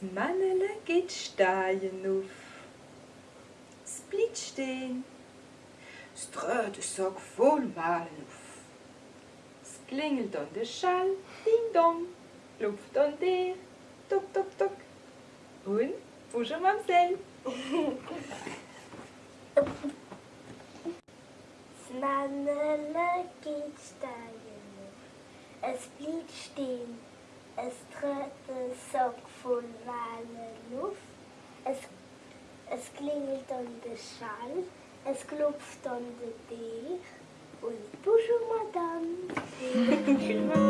Mannele geht staaien auf. Split steen. Streu de sok voll malen auf. Es klingelt an der Schall, ding dong, klopft an der, tok tok tok. Und Bonjour Mamsel. Mannele geht steigen. Es blieb stehen. Es trat der Sack voll warme Luft. Es, es klingelt an der Schall. Es klopft an der Tür. Und bonjour, Madame.